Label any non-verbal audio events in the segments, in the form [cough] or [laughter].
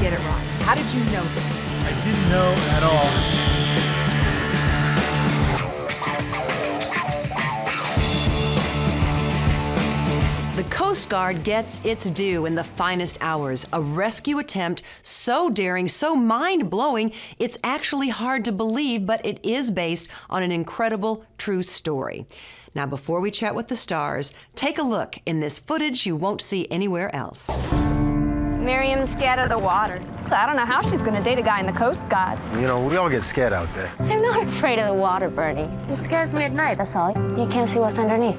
get it right. How did you know this? I didn't know at all. The Coast Guard gets its due in the finest hours. A rescue attempt so daring, so mind blowing, it's actually hard to believe, but it is based on an incredible true story. Now, before we chat with the stars, take a look in this footage you won't see anywhere else. Miriam's scared of the water. I don't know how she's gonna date a guy in the Coast Guard. You know, we all get scared out there. I'm not afraid of the water, Bernie. It scares me at night, that's all. You can't see what's underneath.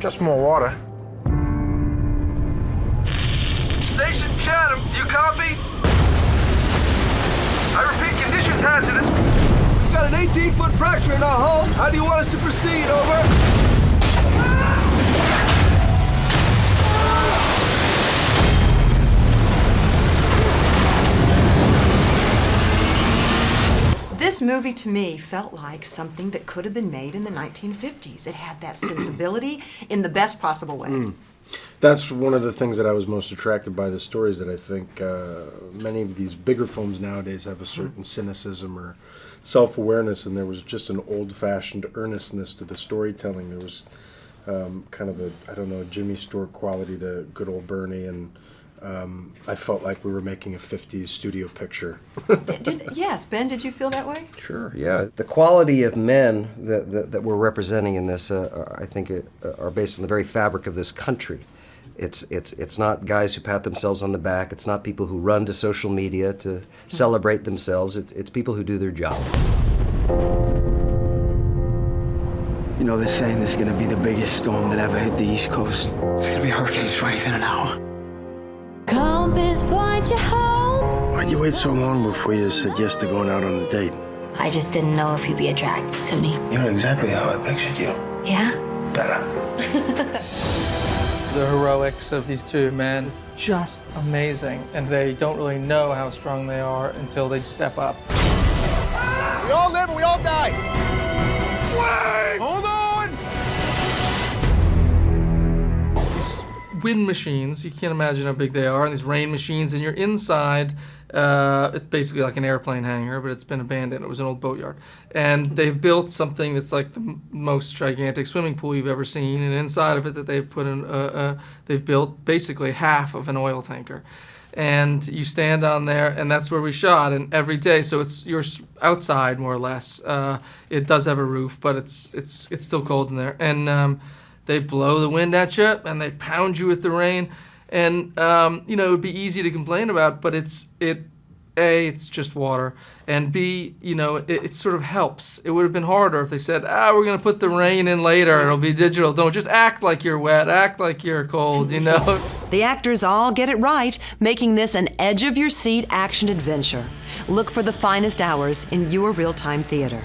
Just more water. Station Chatham, you copy? I repeat, conditions hazardous. We've got an 18-foot fracture in our hull. How do you want us to proceed? Over. This movie to me felt like something that could have been made in the 1950s. It had that sensibility in the best possible way. That's one of the things that I was most attracted by the stories that I think uh, many of these bigger films nowadays have a certain cynicism or self-awareness, and there was just an old-fashioned earnestness to the storytelling. There was um, kind of a I don't know Jimmy Stewart quality to good old Bernie, and um, I felt like we were making a '50s studio picture. Did, yes, Ben, did you feel that way? Sure, yeah. The quality of men that, that, that we're representing in this, uh, I think, uh, are based on the very fabric of this country. It's, it's, it's not guys who pat themselves on the back. It's not people who run to social media to celebrate themselves. It's, it's people who do their job. You know, they're saying this is gonna be the biggest storm that ever hit the East Coast. It's gonna be hurricane strength in an hour. Why'd you wait so long before you said yes to going out on a date? I just didn't know if you'd be attracted to me. You're exactly how I pictured you. Yeah? Better. [laughs] The heroics of these two men is just amazing, and they don't really know how strong they are until they step up. We all live and we all die. Wait! Hold on! Wind machines, you can't imagine how big they are, and these rain machines, and you're inside. Uh, it's basically like an airplane hangar, but it's been abandoned. It was an old boatyard. And they've built something that's like the most gigantic swimming pool you've ever seen, and inside of it that they've put in, uh, uh, they've built basically half of an oil tanker. And you stand on there, and that's where we shot. And every day, so it's you're outside more or less. Uh, it does have a roof, but it's it's it's still cold in there. And um, they blow the wind at you, and they pound you with the rain. And um, you know it would be easy to complain about, but it's it. A, it's just water, and B, you know, it, it sort of helps. It would have been harder if they said, "Ah, we're gonna put the rain in later. It'll be digital." Don't just act like you're wet. Act like you're cold. You know. [laughs] The actors all get it right, making this an edge of your seat action adventure. Look for the finest hours in your real time theater.